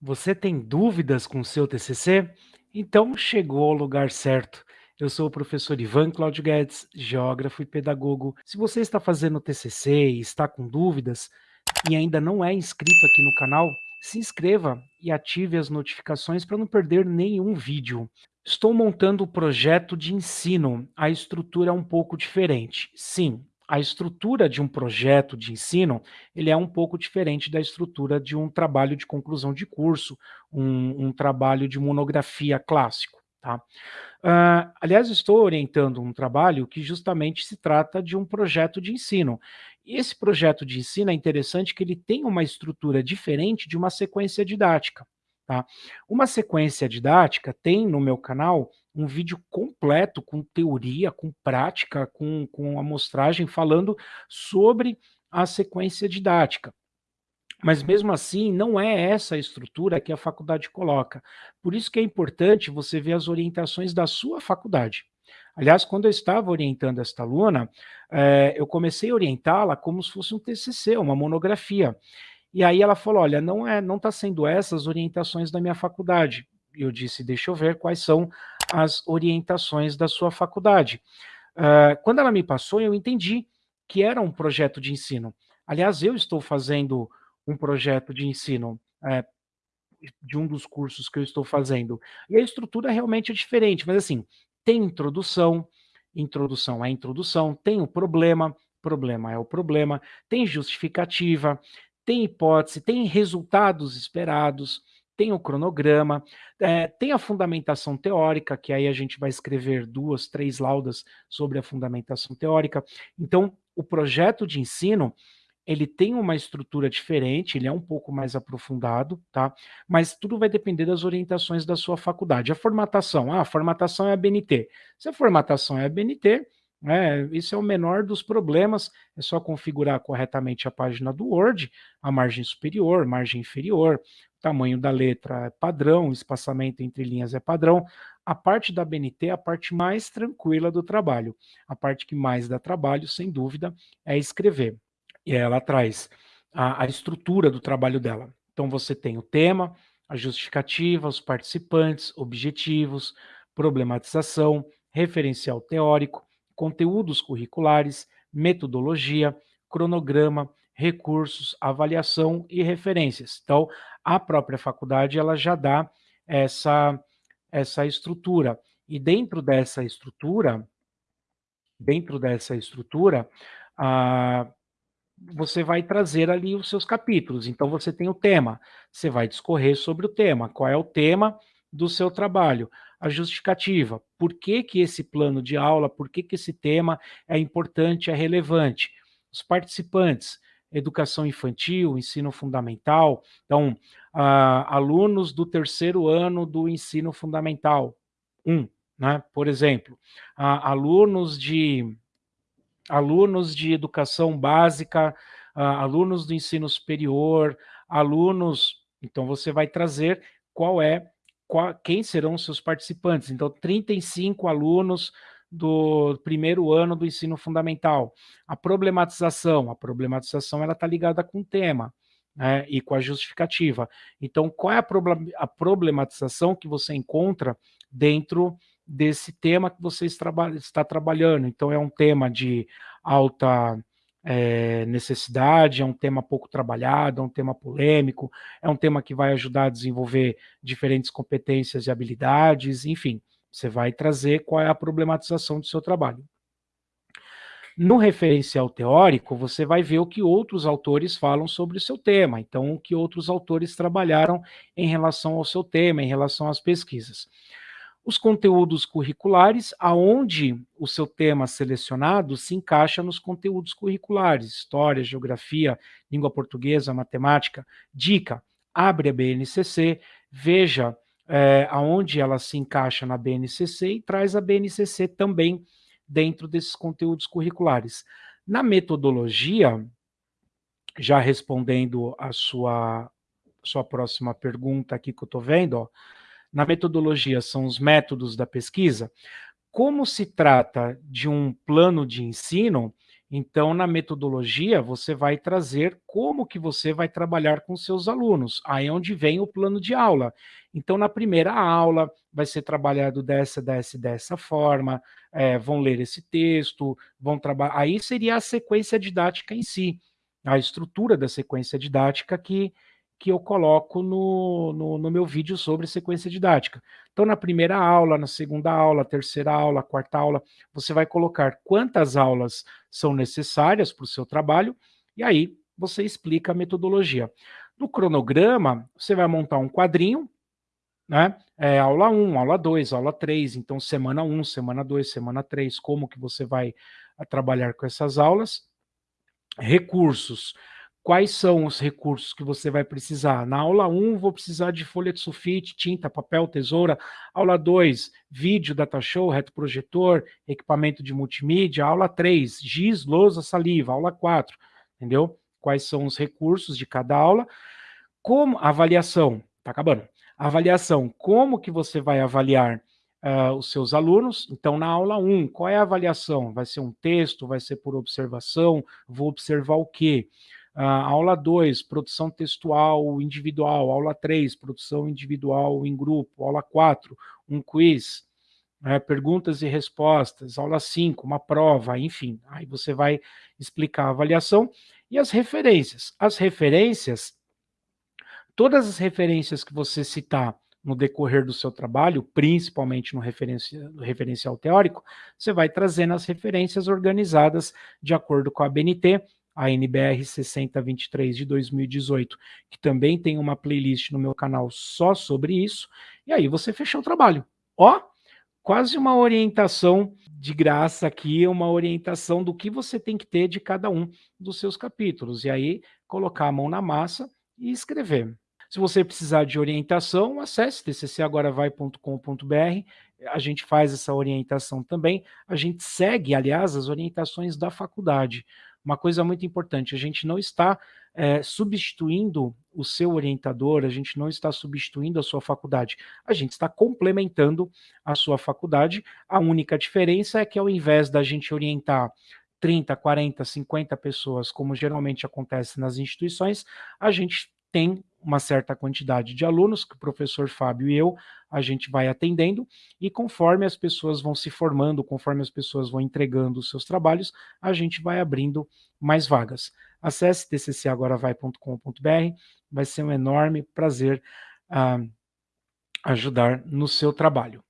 Você tem dúvidas com o seu TCC? Então chegou ao lugar certo. Eu sou o professor Ivan Claudio Guedes, geógrafo e pedagogo. Se você está fazendo TCC e está com dúvidas e ainda não é inscrito aqui no canal, se inscreva e ative as notificações para não perder nenhum vídeo. Estou montando o projeto de ensino. A estrutura é um pouco diferente. Sim, a estrutura de um projeto de ensino, ele é um pouco diferente da estrutura de um trabalho de conclusão de curso, um, um trabalho de monografia clássico. Tá? Uh, aliás, estou orientando um trabalho que justamente se trata de um projeto de ensino. E esse projeto de ensino é interessante que ele tem uma estrutura diferente de uma sequência didática. Tá? Uma sequência didática tem no meu canal um vídeo completo com teoria, com prática, com, com amostragem falando sobre a sequência didática. Mas mesmo assim, não é essa a estrutura que a faculdade coloca. Por isso que é importante você ver as orientações da sua faculdade. Aliás, quando eu estava orientando esta aluna, é, eu comecei a orientá-la como se fosse um TCC, uma monografia. E aí ela falou, olha, não é, não está sendo essas orientações da minha faculdade. Eu disse, deixa eu ver quais são as orientações da sua faculdade. Uh, quando ela me passou, eu entendi que era um projeto de ensino. Aliás, eu estou fazendo um projeto de ensino é, de um dos cursos que eu estou fazendo. E a estrutura realmente é diferente, mas assim, tem introdução, introdução é introdução, tem o problema, problema é o problema, tem justificativa, tem hipótese, tem resultados esperados, tem o cronograma, é, tem a fundamentação teórica, que aí a gente vai escrever duas, três laudas sobre a fundamentação teórica. Então, o projeto de ensino, ele tem uma estrutura diferente, ele é um pouco mais aprofundado, tá? Mas tudo vai depender das orientações da sua faculdade. A formatação, ah, a formatação é a BNT. Se a formatação é a BNT, é, isso é o menor dos problemas, é só configurar corretamente a página do Word, a margem superior, margem inferior, tamanho da letra é padrão, espaçamento entre linhas é padrão. A parte da BNT é a parte mais tranquila do trabalho. A parte que mais dá trabalho, sem dúvida, é escrever. E ela traz a, a estrutura do trabalho dela. Então você tem o tema, a justificativa, os participantes, objetivos, problematização, referencial teórico, conteúdos curriculares, metodologia, cronograma, recursos, avaliação e referências. Então, a própria faculdade ela já dá essa, essa estrutura. E dentro dessa estrutura, dentro dessa estrutura, ah, você vai trazer ali os seus capítulos. Então, você tem o tema, você vai discorrer sobre o tema, qual é o tema do seu trabalho a justificativa. Por que, que esse plano de aula, por que, que esse tema é importante, é relevante? Os participantes, educação infantil, ensino fundamental, então, uh, alunos do terceiro ano do ensino fundamental, um, né, por exemplo, uh, alunos de alunos de educação básica, uh, alunos do ensino superior, alunos, então você vai trazer qual é qual, quem serão os seus participantes. Então, 35 alunos do primeiro ano do ensino fundamental. A problematização, a problematização ela está ligada com o tema, né, e com a justificativa. Então, qual é a, a problematização que você encontra dentro desse tema que você está trabalhando? Então, é um tema de alta é, necessidade, é um tema pouco trabalhado, é um tema polêmico, é um tema que vai ajudar a desenvolver diferentes competências e habilidades, enfim, você vai trazer qual é a problematização do seu trabalho. No referencial teórico, você vai ver o que outros autores falam sobre o seu tema, então o que outros autores trabalharam em relação ao seu tema, em relação às pesquisas os conteúdos curriculares, aonde o seu tema selecionado se encaixa nos conteúdos curriculares, história, geografia, língua portuguesa, matemática. Dica, abre a BNCC, veja é, aonde ela se encaixa na BNCC e traz a BNCC também dentro desses conteúdos curriculares. Na metodologia, já respondendo a sua, sua próxima pergunta aqui que eu estou vendo, ó, na metodologia são os métodos da pesquisa, como se trata de um plano de ensino, Então, na metodologia, você vai trazer como que você vai trabalhar com seus alunos. Aí é onde vem o plano de aula. Então, na primeira aula, vai ser trabalhado dessa, dessa, dessa forma, eh, vão ler esse texto, vão trabalhar. Aí seria a sequência didática em si, a estrutura da sequência didática que, que eu coloco no, no, no meu vídeo sobre sequência didática. Então, na primeira aula, na segunda aula, terceira aula, quarta aula, você vai colocar quantas aulas são necessárias para o seu trabalho, e aí você explica a metodologia. No cronograma, você vai montar um quadrinho, né? É, aula 1, aula 2, aula 3, então semana 1, semana 2, semana 3, como que você vai a, trabalhar com essas aulas. Recursos. Quais são os recursos que você vai precisar? Na aula 1, vou precisar de folha de sulfite, tinta, papel, tesoura. Aula 2, vídeo, data show, retroprojetor, equipamento de multimídia. Aula 3, giz, lousa, saliva. Aula 4, entendeu? Quais são os recursos de cada aula. Como avaliação, tá acabando. Avaliação, como que você vai avaliar uh, os seus alunos? Então, na aula 1, qual é a avaliação? Vai ser um texto, vai ser por observação? Vou observar o quê? Uh, aula 2, produção textual individual. Aula 3, produção individual em grupo. Aula 4, um quiz. Né, perguntas e respostas. Aula 5, uma prova, enfim. Aí você vai explicar a avaliação. E as referências. As referências, todas as referências que você citar no decorrer do seu trabalho, principalmente no, no referencial teórico, você vai trazendo as referências organizadas de acordo com a BNT, a NBR 6023 de 2018, que também tem uma playlist no meu canal só sobre isso, e aí você fechou o trabalho. Ó, quase uma orientação de graça aqui, uma orientação do que você tem que ter de cada um dos seus capítulos, e aí colocar a mão na massa e escrever. Se você precisar de orientação, acesse tccagoravai.com.br, a gente faz essa orientação também, a gente segue, aliás, as orientações da faculdade uma coisa muito importante, a gente não está é, substituindo o seu orientador, a gente não está substituindo a sua faculdade, a gente está complementando a sua faculdade. A única diferença é que ao invés da gente orientar 30, 40, 50 pessoas, como geralmente acontece nas instituições, a gente tem uma certa quantidade de alunos, que o professor Fábio e eu, a gente vai atendendo, e conforme as pessoas vão se formando, conforme as pessoas vão entregando os seus trabalhos, a gente vai abrindo mais vagas. Acesse tccagoravai.com.br, vai ser um enorme prazer uh, ajudar no seu trabalho.